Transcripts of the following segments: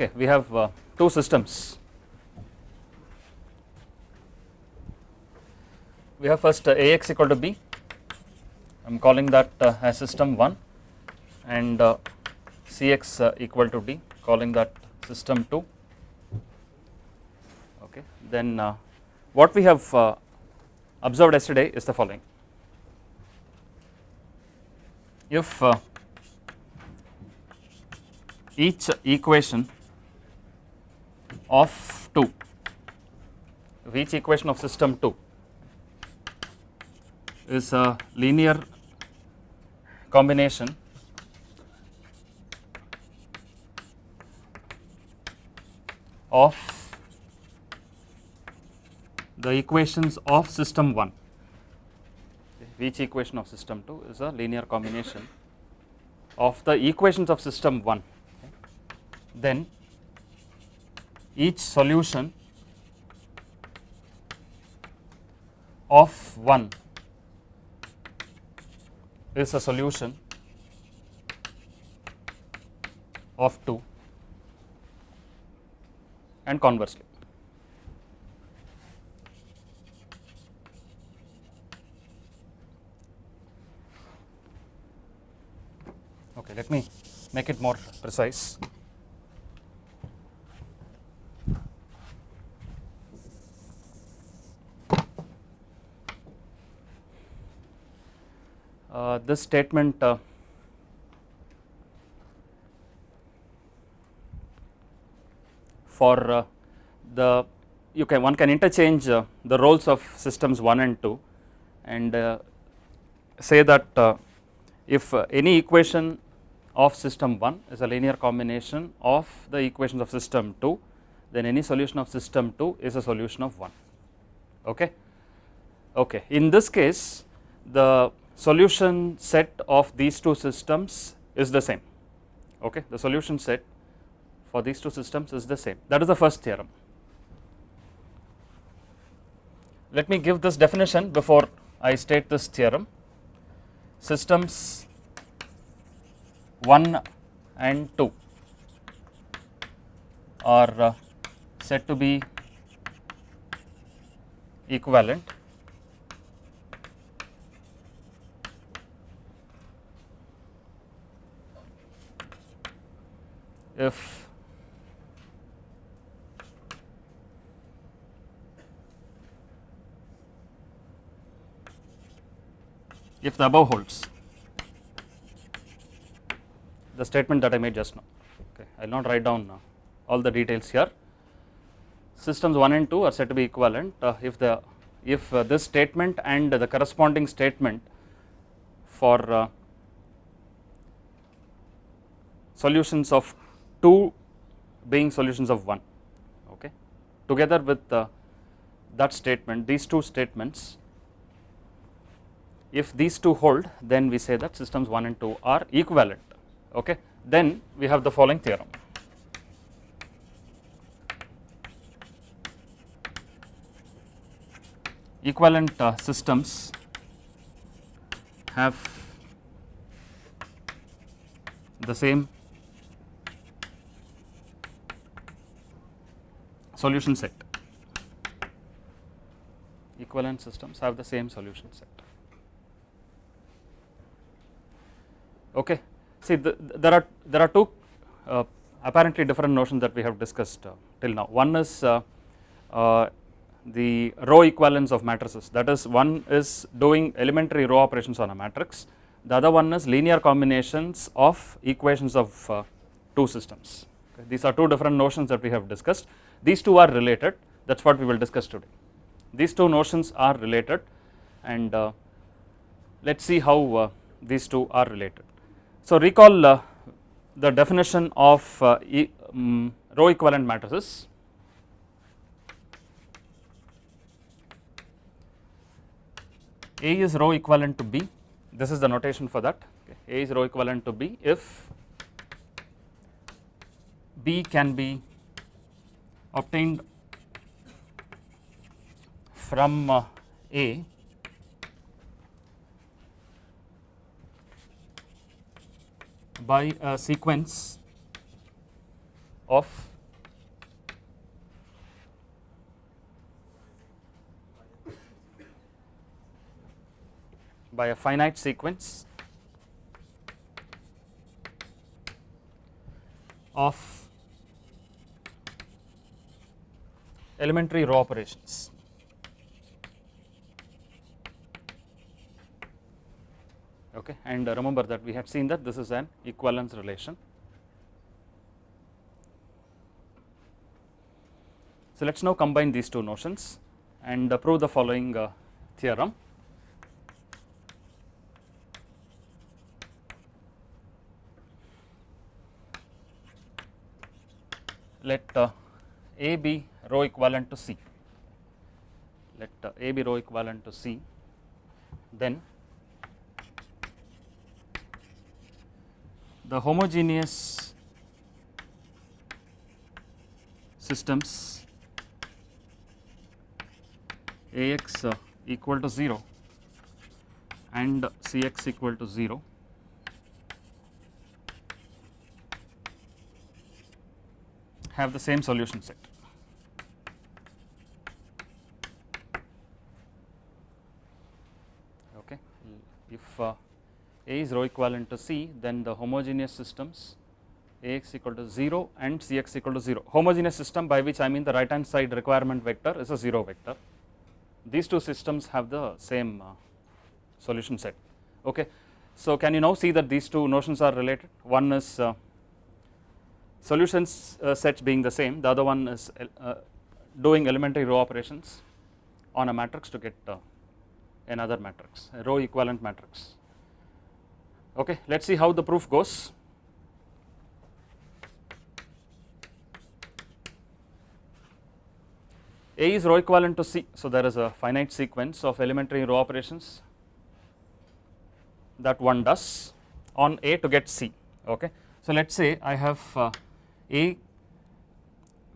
Okay, we have uh, two systems. We have first uh, Ax equal to b. I am calling that uh, as system 1 and uh, Cx uh, equal to d, calling that system 2. Okay, then uh, what we have observed yesterday is the following. If each equation of 2 if each equation of system 2 is a linear combination of the equations of system 1 each equation of system 2 is a linear combination of the equations of system 1 then each solution of 1 is a solution of 2 and conversely. Okay, let me make it more precise. Uh, this statement uh, for uh, the you can one can interchange uh, the roles of systems 1 and 2 and say that if any equation of system 1 is a linear combination of the equations of system 2 then any solution of system 2 is a solution of 1 okay? Okay. In this case the solution set of these two systems is the same. Okay the solution set for these two systems is the same. That is the first theorem. Let me give this definition before I state this theorem. Systems 1 and 2 are uh, said to be equivalent if if the above holds. The statement that I made just now. Okay I will not write down uh, all the details here. Systems 1 and 2 are said to be equivalent. Uh, if the if uh, this statement and the corresponding statement for uh, solutions of 2 being solutions of 1 okay? Together with uh, that statement these two statements if these two hold then we say that systems 1 and 2 are equivalent okay? Then we have the following theorem. Equivalent uh, systems have the same solution set. Equivalent systems have the same solution set. Okay. See the, there are there are two uh, apparently different notions that we have discussed uh, till now. One is uh, uh, the row equivalence of matrices. That is one is doing elementary row operations on a matrix. The other one is linear combinations of equations of uh, two systems. Okay. these are two different notions that we have discussed these two are related. That is what we will discuss today. These two notions are related and uh, let us see how uh, these two are related. So recall uh, the definition of uh, e, um, row equivalent matrices. A is row equivalent to B. This is the notation for that. Okay. A is row equivalent to B. If B can be obtained from uh, A. by a sequence of by a finite sequence of elementary row operations. Okay, and remember that we had seen that this is an equivalence relation. So, let us now combine these two notions and prove the following uh, theorem. Let uh, A be row equivalent to C, let uh, A be row equivalent to C, then the homogeneous systems Ax uh, equal to 0 and Cx equal to 0 have the same solution set. Okay. If uh, A is row equivalent to C, then the homogeneous systems Ax equal to 0 and Cx equal to 0. Homogeneous system by which I mean the right hand side requirement vector is a 0 vector. These two systems have the same uh, solution set. Okay. So, can you now see that these two notions are related? One is uh, solutions uh, sets being the same, the other one is doing elementary row operations on a matrix to get another matrix, a row equivalent matrix. Okay, let us see how the proof goes. A is row equivalent to C, so there is a finite sequence of elementary row operations that one does on A to get C. Okay. So, let us say I have uh, A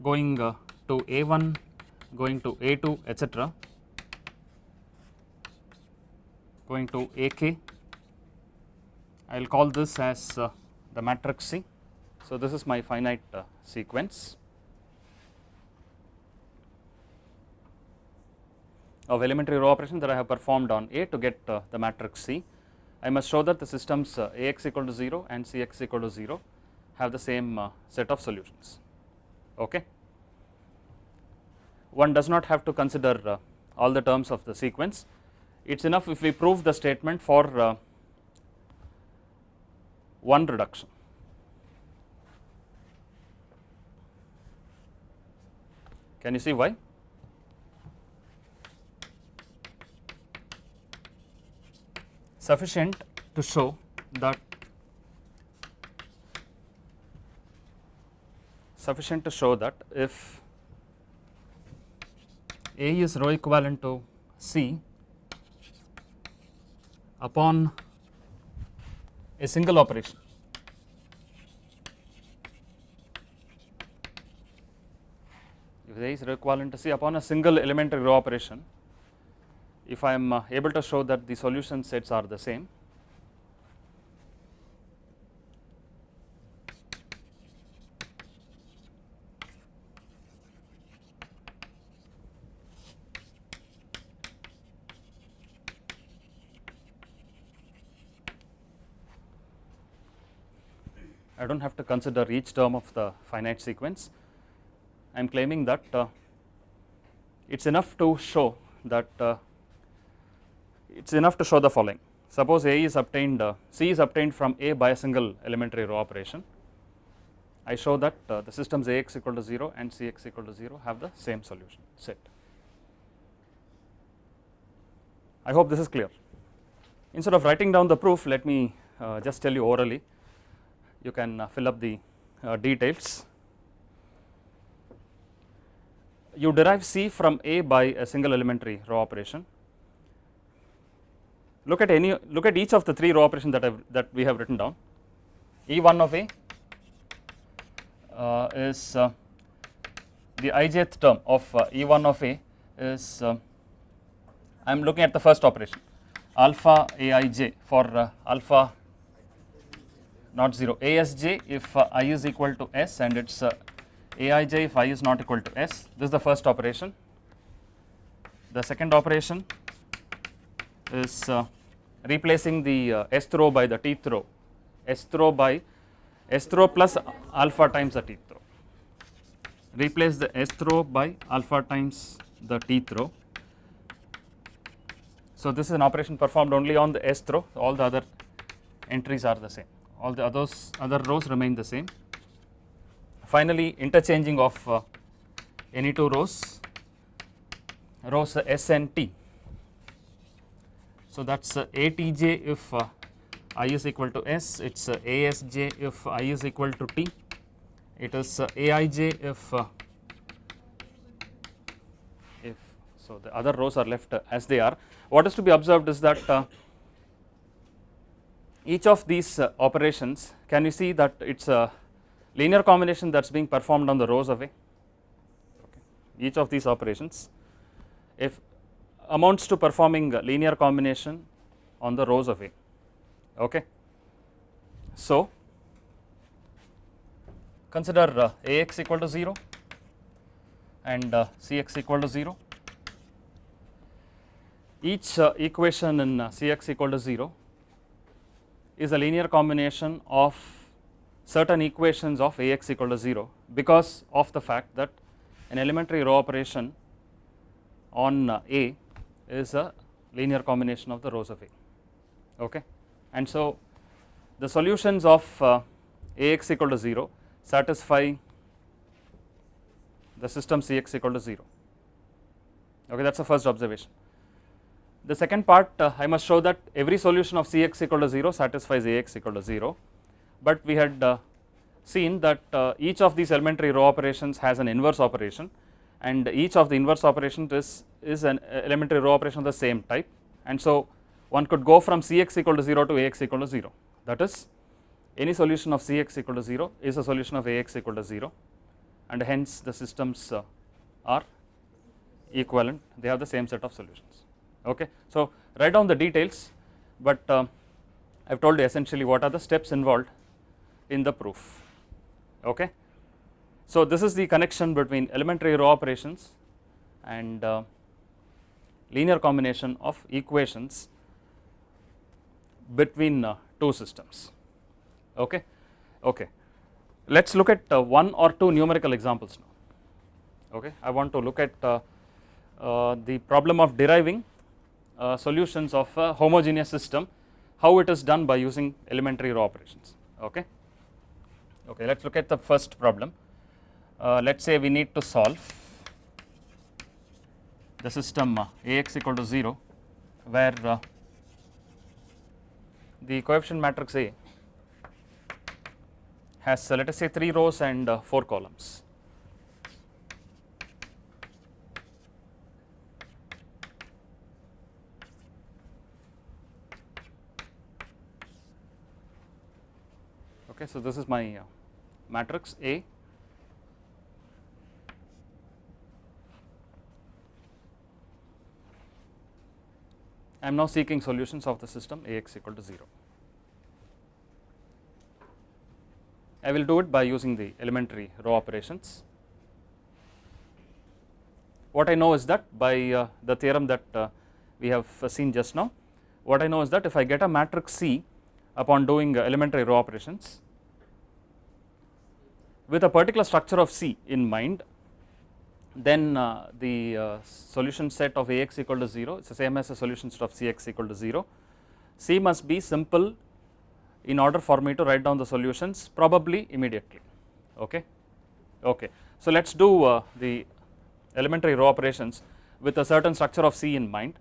going uh, to A1 going to A2 etc going to AK I will call this as uh, the matrix C. So, this is my finite uh, sequence of elementary row operation that I have performed on A to get uh, the matrix C. I must show that the systems uh, Ax equal to 0 and Cx equal to 0 have the same uh, set of solutions. Okay. One does not have to consider uh, all the terms of the sequence, it is enough if we prove the statement for uh, one reduction. Can you see why? Sufficient to show that sufficient to show that if A is row equivalent to C upon a single operation. If A is C upon a single elementary row operation if I am uh, able to show that the solution sets are the same have to consider each term of the finite sequence. I am claiming that uh, it is enough to show that uh, it is enough to show the following. Suppose A is obtained, uh, C is obtained from A by a single elementary row operation. I show that uh, the systems Ax equal to 0 and Cx equal to 0 have the same solution set. I hope this is clear. Instead of writing down the proof, let me uh, just tell you orally you can uh, fill up the uh, details. You derive C from A by a single elementary row operation. Look at any look at each of the three row operations that I've, that we have written down. E1 of A uh, is uh, the ijth term of uh, E1 of A is uh, I am looking at the first operation alpha Aij for alpha not 0 asj if uh, i is equal to s and its uh, Aij if i is not equal to s. This is the first operation. The second operation is uh, replacing the uh, row by the tth row sth row by sth row plus alpha times the tth row replace the sth row by alpha times the tth row. So, this is an operation performed only on the sth row all the other entries are the same all the others other rows remain the same. Finally, interchanging of uh, any two rows rows s and t. So, that is uh, ATJ if uh, i is equal to s, it is uh, ASJ if i is equal to t, it is uh, AIJ if uh, if so the other rows are left uh, as they are. What is to be observed is that uh, each of these uh, operations can you see that it is a linear combination that is being performed on the rows away okay. each of these operations if amounts to performing linear combination on the rows away okay. So, consider uh, Ax equal to 0 and uh, Cx equal to 0 each equation in Cx equal to 0 is a linear combination of certain equations of Ax equal to 0 because of the fact that an elementary row operation on uh, A is a linear combination of the rows of A okay and so the solutions of uh, Ax equal to 0 satisfy the system Cx equal to 0 okay that is the first observation. The second part uh, I must show that every solution of Cx equal to 0 satisfies Ax equal to 0, but we had uh, seen that uh, each of these elementary row operations has an inverse operation and each of the inverse operations is, is an elementary row operation of the same type. And so one could go from Cx equal to 0 to Ax equal to 0 that is any solution of Cx equal to 0 is a solution of Ax equal to 0 and hence the systems uh, are equivalent. They have the same set of solutions okay. So, write down the details, but uh, I have told you essentially what are the steps involved in the proof. Okay. So, this is the connection between elementary row operations and uh, linear combination of equations between uh, two systems. Okay. Okay. Let us look at uh, one or two numerical examples now. Okay. I want to look at uh, uh, the problem of deriving uh, solutions of a homogeneous system how it is done by using elementary row operations okay okay let us look at the first problem uh, let us say we need to solve the system uh, Ax equal to 0 where uh, the coefficient matrix A has uh, let us say 3 rows and uh, 4 columns. Okay, so this is my uh, matrix A I am now seeking solutions of the system Ax equal to 0. I will do it by using the elementary row operations. What I know is that by uh, the theorem that uh, we have uh, seen just now, what I know is that if I get a matrix C upon doing uh, elementary row operations with a particular structure of C in mind, then uh, the uh, solution set of Ax equal to 0 is the same as the solution set of Cx equal to 0. C must be simple in order for me to write down the solutions probably immediately. Okay? Okay. So let us do uh, the elementary row operations with a certain structure of c in mind.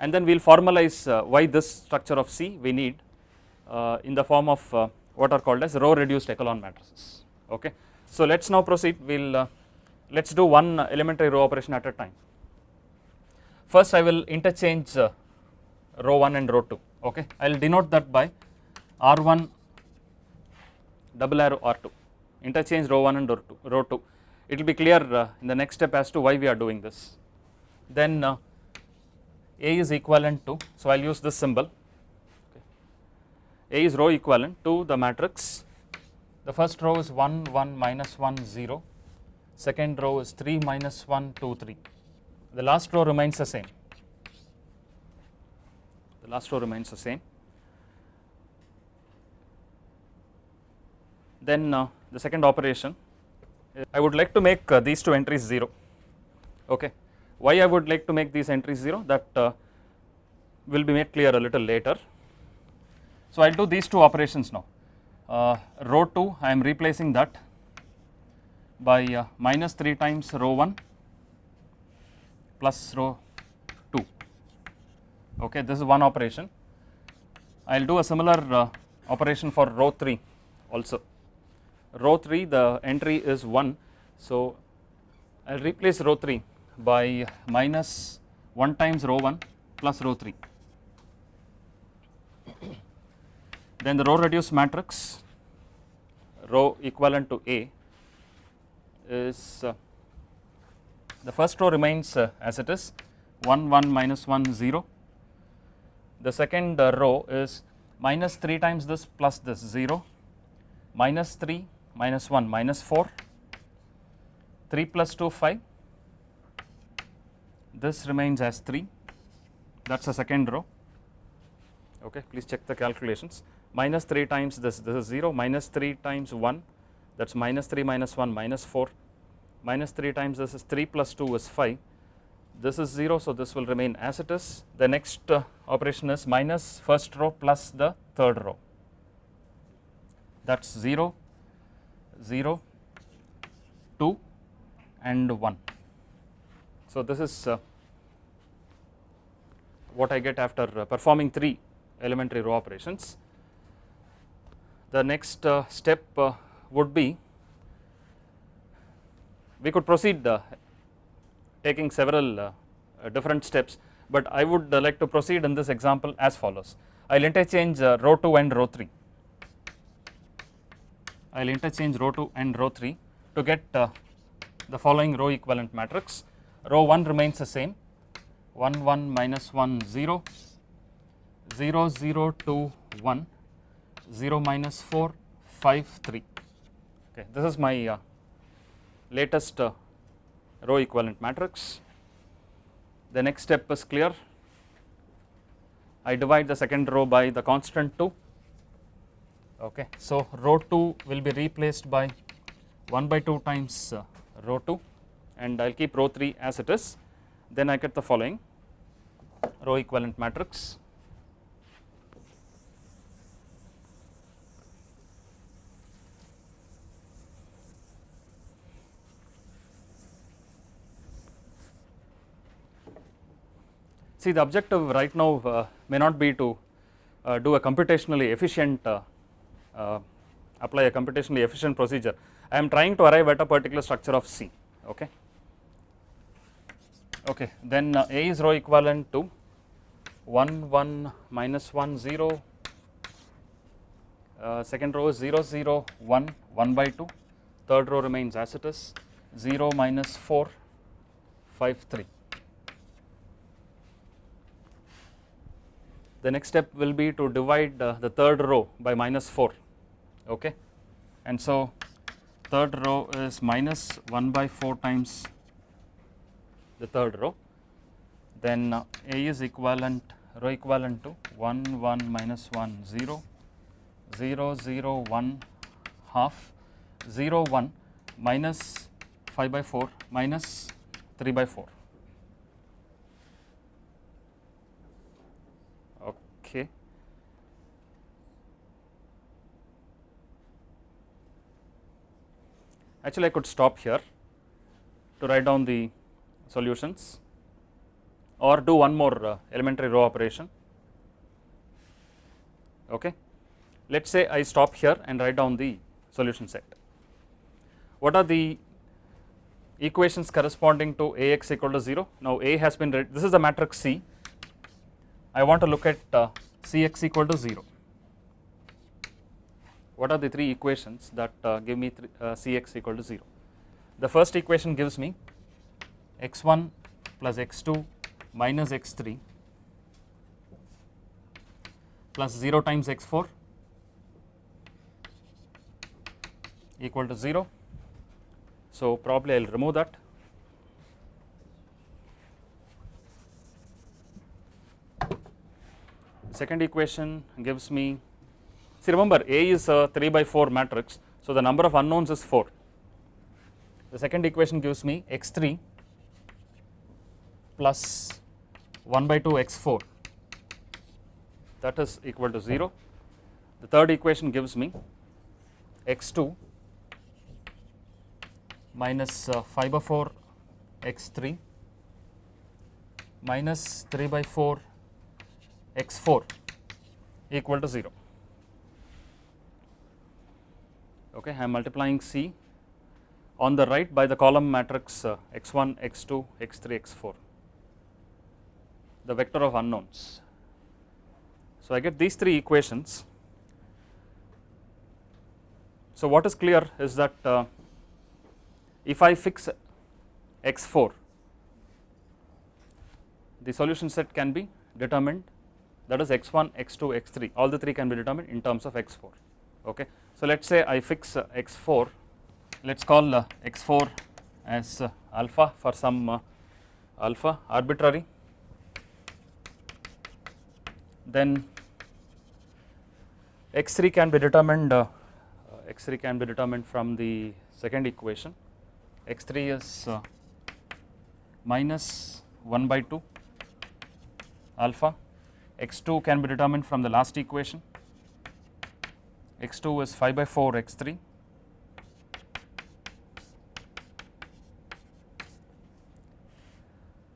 And then we will formalize uh, why this structure of c we need uh, in the form of uh, what are called as row reduced echelon matrices okay? So let us now proceed. We will uh, let us do one elementary row operation at a time. First i will interchange uh, row 1 and row 2 okay? I will denote that by R1 double arrow R2 interchange row 1 and row 2, row 2. it will be clear uh, in the next step as to why we are doing this. Then uh, A is equivalent to so I will use this symbol. A is row equivalent to the matrix. The first row is 1 1 minus 1 0 second row is 3 minus 1 2 3 the last row remains the same. The last row remains the same. Then uh, the second operation. I would like to make uh, these two entries 0 okay. Why I would like to make these entries 0 that uh, will be made clear a little later so I will do these two operations now. Uh, row 2 I am replacing that by uh, minus 3 times row 1 plus row 2 okay this is one operation. I will do a similar uh, operation for row 3 also. Row 3 the entry is 1 so I will replace row 3 by minus 1 times row 1 plus row 3 then the row reduced matrix row equivalent to A is uh, the first row remains uh, as it is 1 1 minus 1 0 the second uh, row is minus 3 times this plus this 0 minus 3 minus 1 minus 4 3 plus 2 5 this remains as 3 that is the second row. Okay please check the calculations minus 3 times this this is 0 minus 3 times 1 that is minus 3 minus 1 minus 4 minus 3 times this is 3 plus 2 is 5 this is 0 so this will remain as it is. The next uh, operation is minus first row plus the third row. That is 0 0 2 and 1 so this is uh, what I get after uh, performing 3 elementary row operations the next uh, step uh, would be we could proceed uh, taking several different steps but I would like to proceed in this example as follows. I will interchange row 2 and row 3 I will interchange row 2 and row 3 to get the following row equivalent matrix. Row 1 remains the same. 1 1 minus 1 0 0 0 2 1 0 minus 4 5 3 okay this is my uh, latest uh, row equivalent matrix. The next step is clear. I divide the second row by the constant 2 okay so row 2 will be replaced by 1 by 2 times uh, row 2 and I will keep row 3 as it is. Then I get the following row equivalent matrix See the objective right now uh, may not be to uh, do a computationally efficient uh, uh, apply a computationally efficient procedure. I am trying to arrive at a particular structure of C okay. Okay then uh, A is row equivalent to 1 1 minus 1 0 uh, second row is 0 0 1 1 by 2 third row remains as it is 0 minus 4 5 3 the next step will be to divide uh, the third row by minus 4 okay? And so third row is minus 1 by 4 times the third row. Then uh, A is equivalent row equivalent to 1 1 minus 1 0 0 0 1 half 0 1 minus 5 by 4 minus 3 by 4 okay actually I could stop here to write down the solutions or do one more uh, elementary row operation. Okay? Let us say I stop here and write down the solution set. What are the equations corresponding to Ax equal to 0 now A has been this is the matrix C. I want to look at uh, Cx equal to 0. What are the three equations that uh, give me uh, Cx equal to 0? The first equation gives me x1 plus x2 minus x3 plus 0 times x4 equal to 0. So, probably I will remove that. Second equation gives me, see remember A is a 3 by 4 matrix, so the number of unknowns is 4. The second equation gives me x3 plus 1 by 2 x4 that is equal to 0. The third equation gives me x2 minus uh, 5 by 4 x3 minus 3 by 4 x4 equal to 0. Okay, I am multiplying C on the right by the column matrix uh, x1, x2, x3, x4, the vector of unknowns. So, I get these three equations. So, what is clear is that uh, if I fix x4, the solution set can be determined that is x1, x2, x3 all the three can be determined in terms of x4. Okay. So, let us say I fix uh, x4 let us call uh, x4 as alpha for some alpha arbitrary. Then x3 can be determined uh, x3 can be determined from the second equation. X3 is uh, minus 1 by 2 alpha. X2 can be determined from the last equation x2 is 5 by 4 x3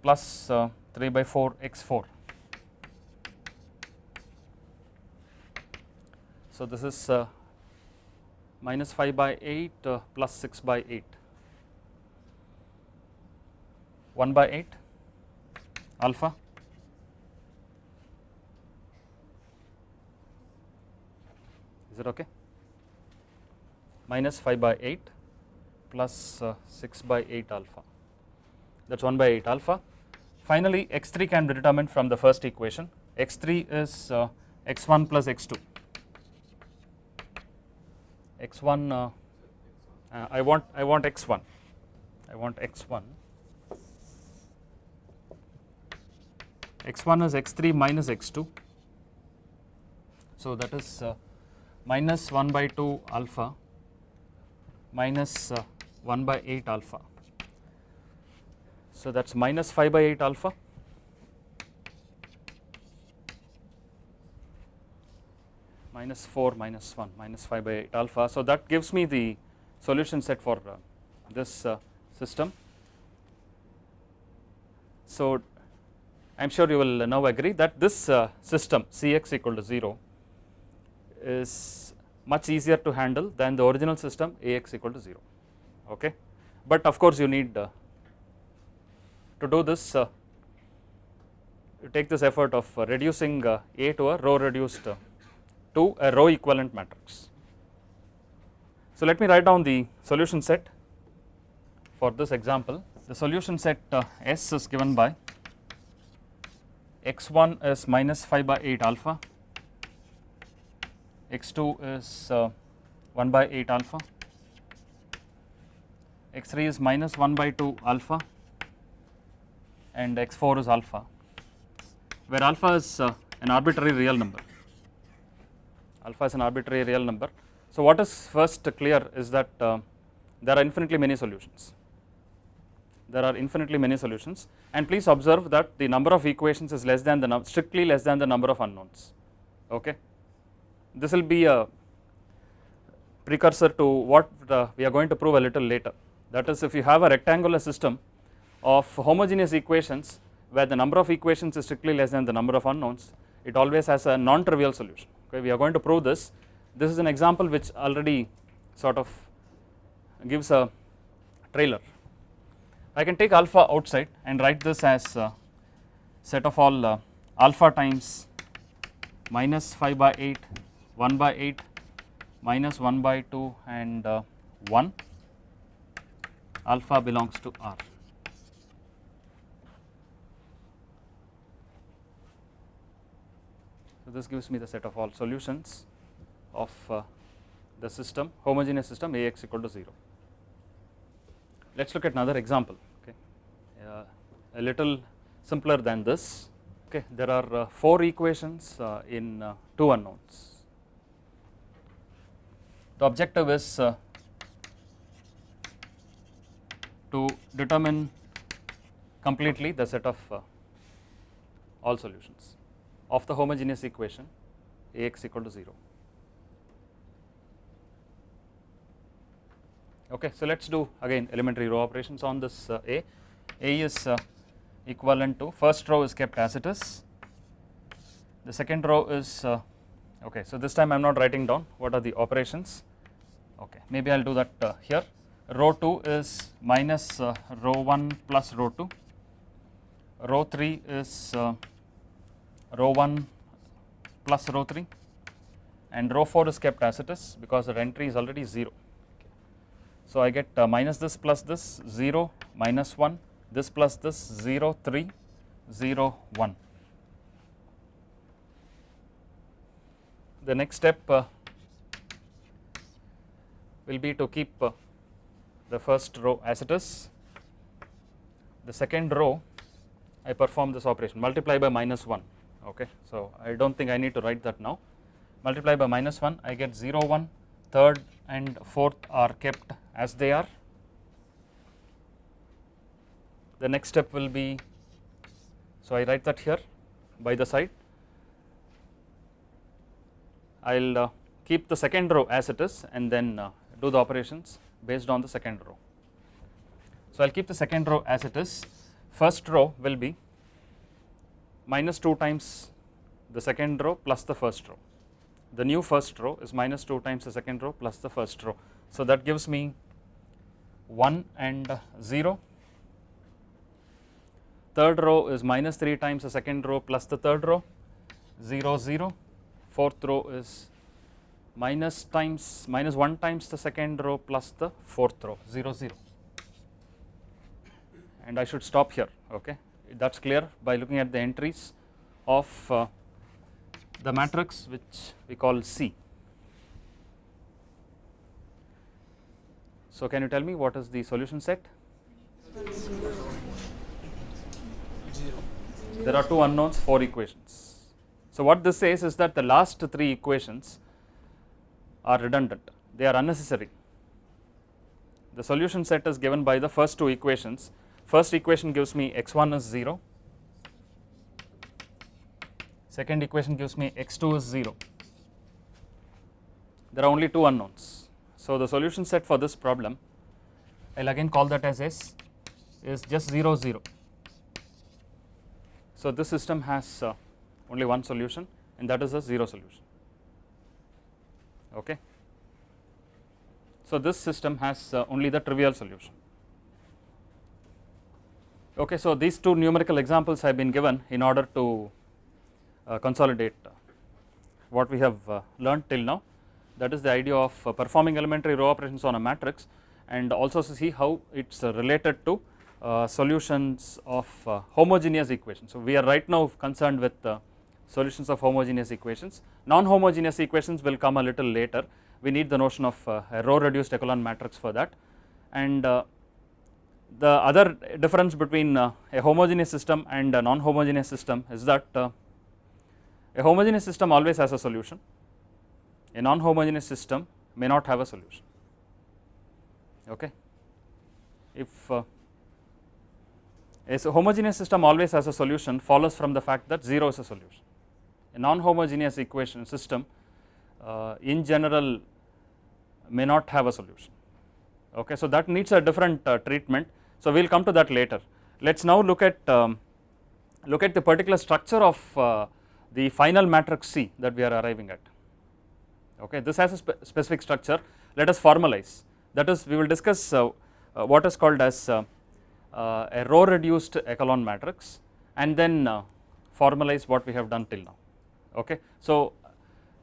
plus uh, 3 by 4 x4 so this is uh, minus 5 by 8 uh, plus 6 by 8 1 by 8 alpha it okay? Minus 5 by 8 plus uh, 6 by 8 alpha. That is 1 by 8 alpha. Finally, x3 can be determined from the first equation. X3 is uh, x1 plus x2 x1 uh, uh, I want I want x1 I want x1 x1 is x3 minus x2 so that is uh, minus 1 by 2 alpha minus uh, 1 by 8 alpha so that is minus 5 by 8 alpha minus 4 minus 1 minus 5 by 8 alpha. So, that gives me the solution set for uh, this uh, system. So, I am sure you will now agree that this uh, system Cx equal to 0 is much easier to handle than the original system Ax equal to 0 okay. But of course, you need uh, to do this uh, you take this effort of uh, reducing A to a row reduced to a row equivalent matrix. So, let me write down the solution set for this example. The solution set uh, S is given by x1 is minus 5 by 8 alpha, x2 is uh, 1 by 8 alpha, x3 is minus 1 by 2 alpha and x4 is alpha, where alpha is uh, an arbitrary real number alpha is an arbitrary real number. So, what is first clear is that uh, there are infinitely many solutions, there are infinitely many solutions and please observe that the number of equations is less than the strictly less than the number of unknowns. Okay. This will be a precursor to what we are going to prove a little later. That is if you have a rectangular system of homogeneous equations where the number of equations is strictly less than the number of unknowns it always has a non-trivial solution. Okay we are going to prove this. This is an example which already sort of gives a trailer. I can take alpha outside and write this as set of all uh, alpha times minus 5 by 8 1 by 8 minus 1 by 2 and uh, 1 alpha belongs to R. So, this gives me the set of all solutions of uh, the system homogeneous system Ax equal to 0. Let us look at another example okay uh, a little simpler than this okay there are uh, 4 equations uh, in uh, 2 unknowns. The objective is uh, to determine completely the set of uh, all solutions of the homogeneous equation Ax equal to 0. Okay, so let us do again elementary row operations on this uh, A. A is uh, equivalent to first row is kept as it is, the second row is uh, okay. So this time I am not writing down what are the operations. Okay, maybe I will do that uh, here. Row 2 is minus uh, row 1 plus row 2. Row 3 is uh, row 1 plus row 3 and row 4 is kept as it is because the entry is already 0. So I get uh, minus this plus this 0 minus 1 this plus this 0 3 0 1. The next step uh, will be to keep uh, the first row as it is, the second row I perform this operation. Multiply by minus 1 okay. So I do not think I need to write that now. Multiply by minus 1 I get 0 1 third and fourth are kept as they are. The next step will be so I write that here by the side. I will uh, keep the second row as it is and then uh, do the operations based on the second row. So I will keep the second row as it is first row will be minus 2 times the second row plus the first row the new first row is minus 2 times the second row plus the first row. So that gives me 1 and 0 third row is minus 3 times the second row plus the third row 0 0 fourth row is minus times minus 1 times the second row plus the fourth row 0 0 and I should stop here okay that is clear by looking at the entries of uh, the matrix which we call C. So can you tell me what is the solution set? There are two unknowns, four equations. So what this says is that the last three equations are redundant, they are unnecessary. The solution set is given by the first two equations. First equation gives me x1 is 0, second equation gives me x2 is 0. There are only two unknowns. So the solution set for this problem I will again call that as S is just 0 0. So this system has uh, only one solution and that is a 0 solution okay. So this system has uh, only the trivial solution okay. So these two numerical examples have been given in order to uh, consolidate uh, what we have learned till now that is the idea of performing elementary row operations on a matrix and also to see how it is related to solutions of homogeneous equations. So we are right now concerned with solutions of homogeneous equations, non-homogeneous equations will come a little later. We need the notion of a row reduced echelon matrix for that. And uh, the other difference between uh, a homogeneous system and a non-homogeneous system is that uh, a homogeneous system always has a solution, a non-homogeneous system may not have a solution, okay. If uh, a homogeneous system always has a solution follows from the fact that 0 is a solution. A non-homogeneous equation system uh, in general may not have a solution, okay. So that needs a different uh, treatment, so we will come to that later. Let us now look at um, look at the particular structure of uh, the final matrix C that we are arriving at. Okay this has a spe specific structure. Let us formalize. That is we will discuss uh, uh, what is called as uh, a row reduced echelon matrix and then formalize what we have done till now okay so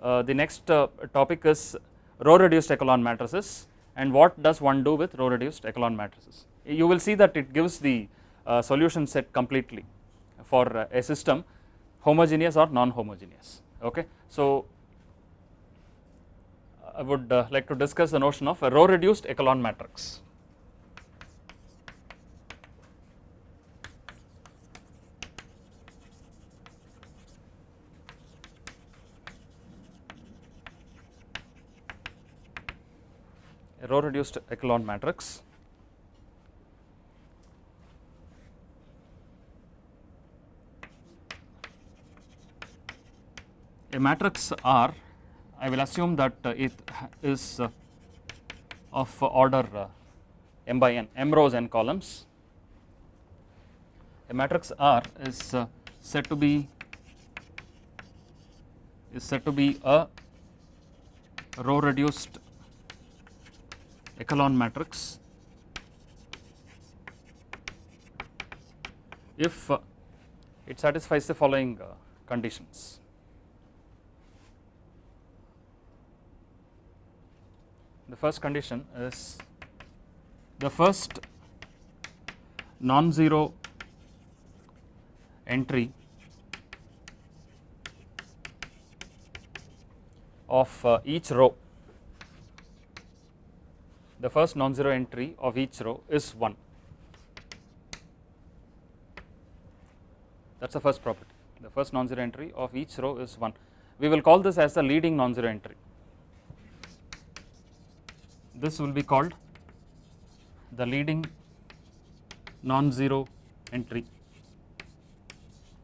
uh, the next topic is row reduced echelon matrices and what does one do with row reduced echelon matrices you will see that it gives the solution set completely for a system homogeneous or non-homogeneous okay. So I would uh, like to discuss the notion of a row reduced echelon matrix. Row reduced echelon matrix. A matrix R I will assume that uh, it is uh, of order uh, m by n, m rows n columns. A matrix R is said to be is said to be a row reduced echelon matrix if it satisfies the following conditions. the first condition is the first non-zero entry of uh, each row the first non-zero entry of each row is 1 that is the first property. The first non-zero entry of each row is 1 we will call this as the leading non-zero entry. This will be called the leading non-zero entry.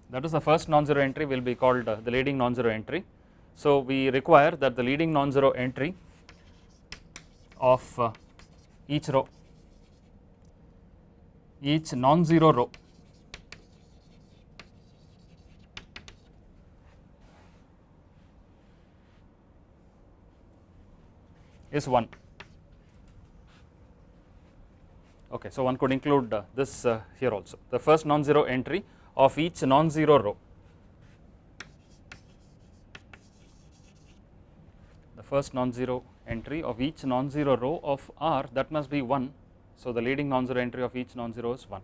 That is the first non-zero entry will be called uh, the leading non-zero entry. So, we require that the leading non-zero entry of uh, each row each non-zero row is 1 Okay, so one could include uh, this uh, here also. The first non-zero entry of each non-zero row. The first non-zero entry of each non-zero row of R that must be 1. So, the leading non-zero entry of each non-zero is 1.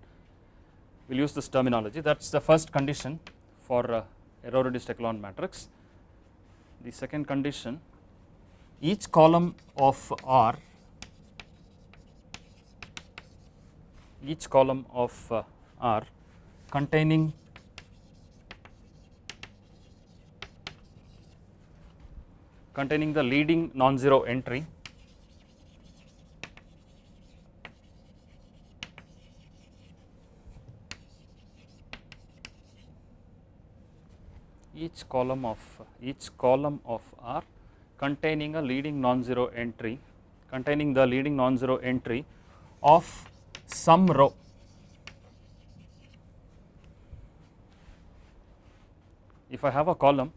We will use this terminology that is the first condition for uh, row reduced echelon matrix. The second condition each column of R each column of uh, R containing containing the leading non-zero entry. Each column of each column of R containing a leading non-zero entry containing the leading non-zero entry of some row. If I have a column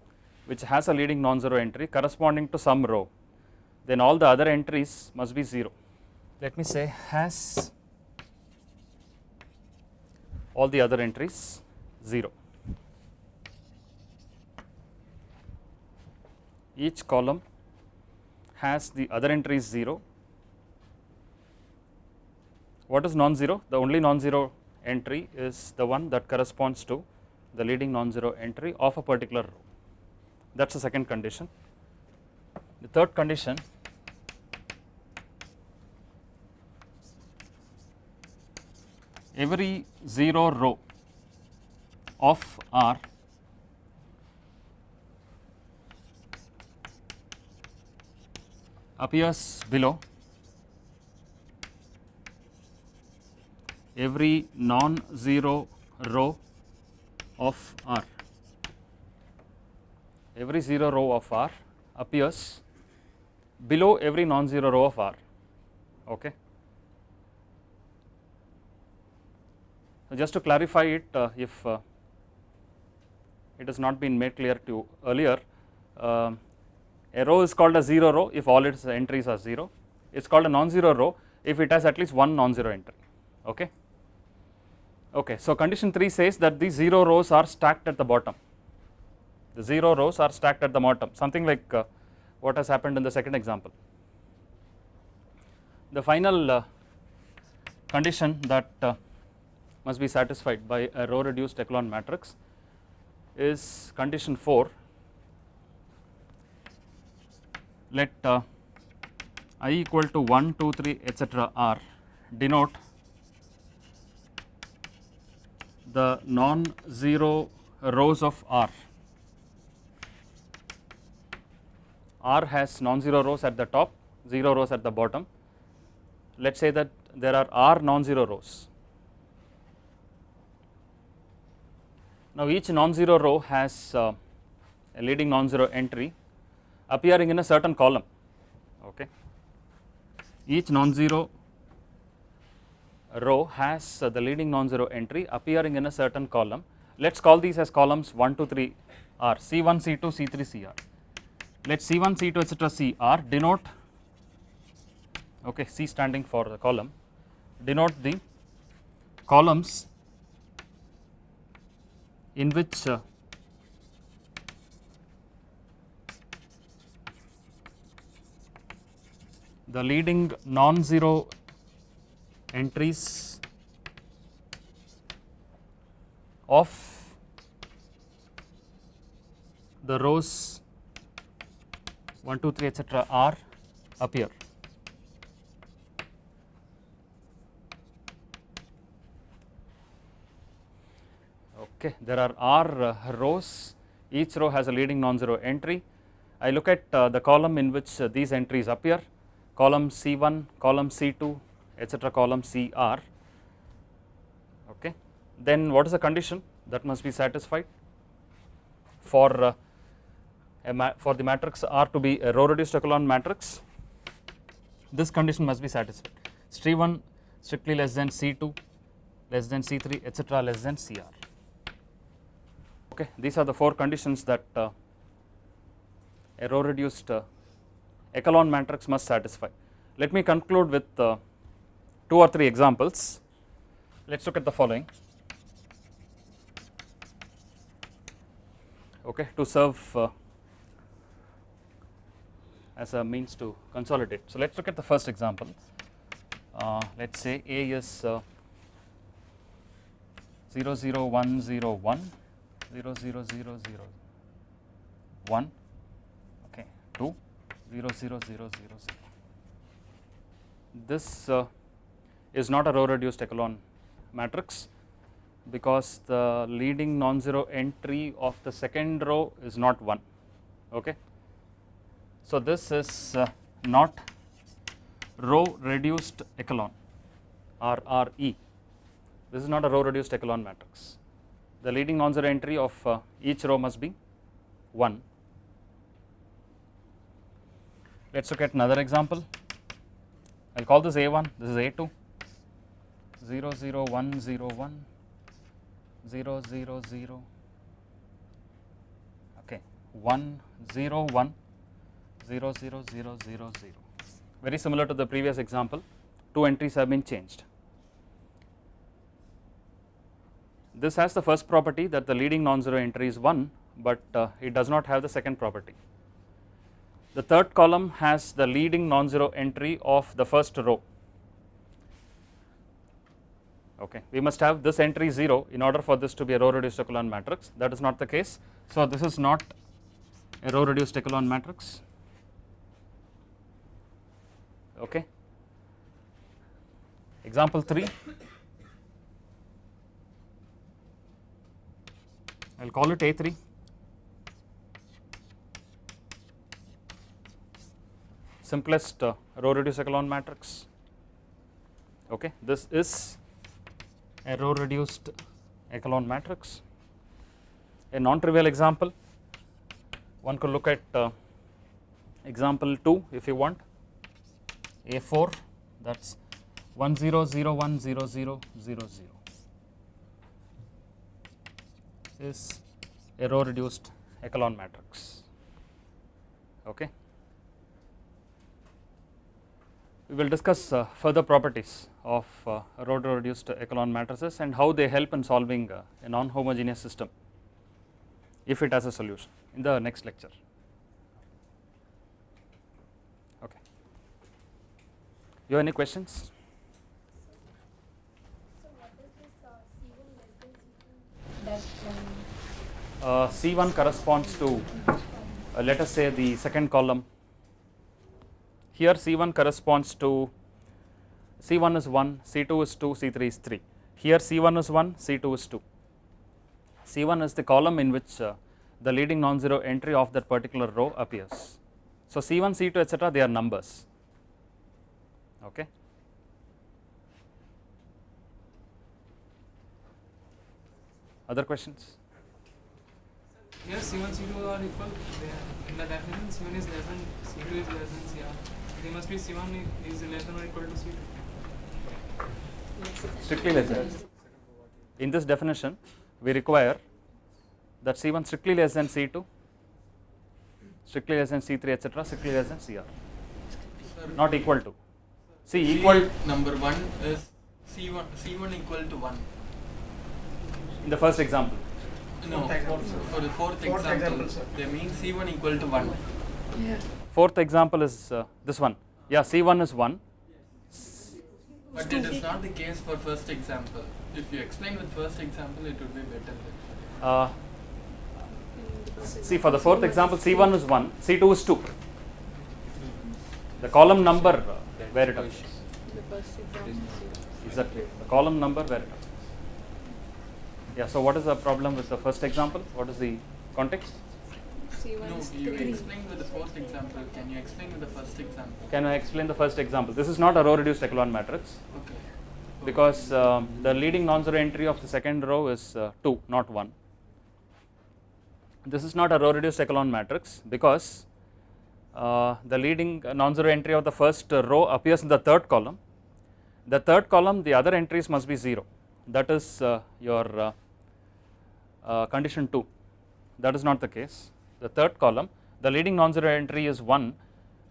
which has a leading non-zero entry corresponding to some row then all the other entries must be 0 let me say has all the other entries 0 each column has the other entries 0 what is non-zero? The only non-zero entry is the one that corresponds to the leading non-zero entry of a particular row. That is the second condition. The third condition every 0 row of R appears below every non-zero row of R. Every 0 row of R appears below every non-zero row of R. Okay. So, just to clarify it, uh, if uh, it has not been made clear to you earlier, uh, a row is called a 0 row if all its entries are 0. It is called a non-zero row if it has at least one non-zero entry. Okay. Okay, so condition 3 says that these 0 rows are stacked at the bottom. The 0 rows are stacked at the bottom, something like uh, what has happened in the second example. The final uh, condition that uh, must be satisfied by a row reduced echelon matrix is condition 4. Let uh, i equal to 1, 2, 3 etc. r denote the non-zero rows of R. R has non-zero rows at the top, 0 rows at the bottom. Let us say that there are R non-zero rows. Now each non-zero row has uh, a leading non-zero entry appearing in a certain column. Okay. Each non-zero row has uh, the leading non-zero entry appearing in a certain column. Let us call these as columns 1, 2, 3 R, C1, C2, C3, CR. Let C1, C2 etc. CR denote, okay, C standing for the column, denote the columns in which uh, the leading non-zero entries of the rows 1, 2, 3 etc. are appear. Okay, there are R uh, rows, each row has a leading non-zero entry. I look at uh, the column in which uh, these entries appear, column C1, column C2, etc., column CR. Okay, then what is the condition that must be satisfied for uh, for the matrix R to be a row reduced echelon matrix? This condition must be satisfied. C1 strictly less than C2, less than C3, etc., less than CR. Okay, these are the four conditions that uh, a row reduced uh, echelon matrix must satisfy. Let me conclude with uh, two or three examples. Let us look at the following. Okay, to serve uh, as a means to consolidate. So, let us look at the first example. Uh, let us say A is uh, 0 0 1 1 0 0 0 0 1 okay 2 0 0 0 0 0 this uh, is not a row reduced echelon matrix because the leading non-zero entry of the second row is not 1 okay so this is uh, not row reduced echelon or RE this is not a row reduced echelon matrix. The leading non-zero entry of uh, each row must be 1 let us look at another example. I will call this A1 this is A2 0 0 1 0 1 0 0 0 okay 1 0 1 0 0 0 0 0 very similar to the previous example two entries have been changed. This has the first property that the leading non-zero entry is 1 but uh, it does not have the second property. The third column has the leading non-zero entry of the first row. Okay we must have this entry 0 in order for this to be a row reduced echelon matrix. That is not the case. So this is not a row reduced echelon matrix okay. Example 3 I will call it A3 simplest uh, row reduced echelon matrix. Okay. This is a row reduced echelon matrix. A non trivial example. One could look at uh, example 2 if you want a4 that is 1 0 0 1 0 0 0 0 is a row reduced echelon matrix okay? We will discuss uh, further properties of uh, row reduced echelon matrices and how they help in solving uh, a non homogeneous system if it has a solution in the next lecture okay you have any questions So what is this C1 less than C2 that uh, C1 corresponds to uh, let us say the second column here C1 corresponds to C1 is 1, C2 is 2, C3 is 3. Here C1 is 1, C2 is 2. C1 is the column in which uh, the leading non-zero entry of that particular row appears. So C1, C2 etc. they are numbers. Okay. Other questions? Here C1, C2 are equal. In the definition, C1 is less than C2 is less than CR. They must be C1 is less than or equal to C2. Strictly less than. In this definition, we require that C1 strictly less than C2, strictly less than C3 etc. strictly less than CR, not equal to. See equal number one is C1 C1 equal to one. in the first example. No, for the fourth, Fourth example, example, sir. they mean C1 equal to one. Yeah. Fourth example is uh, this one. Yeah, C1 is 1. But it is not the case for first example. If you explain with first example, it would be better. Uh, see for the fourth example C1 is 1, C2 is 2. The column number uh, where it appears. Exactly, the column number where it appears. Yeah, so what is the problem with the first example? What is the context? No, you explained with the fourth example. Can you explain with the first example? Can I explain the first example? This is not a row reduced echelon matrix Okay. because um, the leading non-zero entry of the second row is uh, 2, not 1. This is not a row reduced echelon matrix because uh, the leading non-zero entry of the first uh, row appears in the third column. The third column, the other entries must be 0. That is uh, your uh, uh, condition 2. That is not the case. The third column, the leading non-zero entry is 1,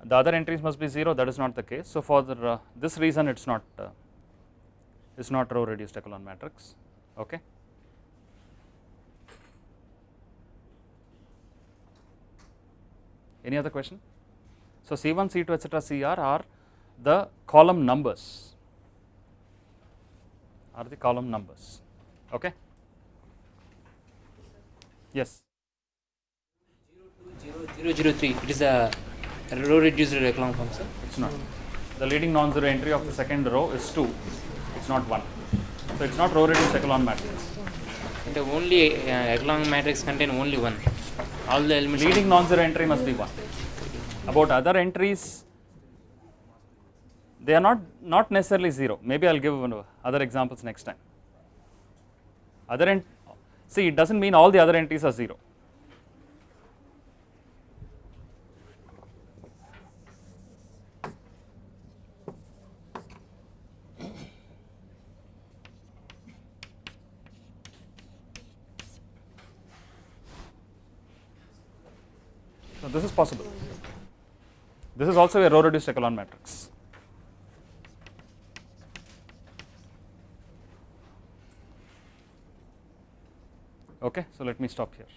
the other entries must be 0, that is not the case. So, for the, uh, this reason it is not uh, is not row reduced echelon matrix. Okay. Any other question? So, C1, C2 etc. CR are the column numbers are the column numbers. Okay. Yes. 003 it is a row reduced echelon form sir It's not. The leading non-zero entry of the second row is 2, it's not 1. So, it's not row reduced echelon matrix. and the only uh, echelon matrix contain only one all the elements Leading non-zero entry must be 1. About other entries, they are not, not necessarily 0. Maybe I will give other examples next time. Other ent see it does not mean all the other entries are 0. So, this is possible. This is also a row reduced echelon matrix. Okay, so let me stop here.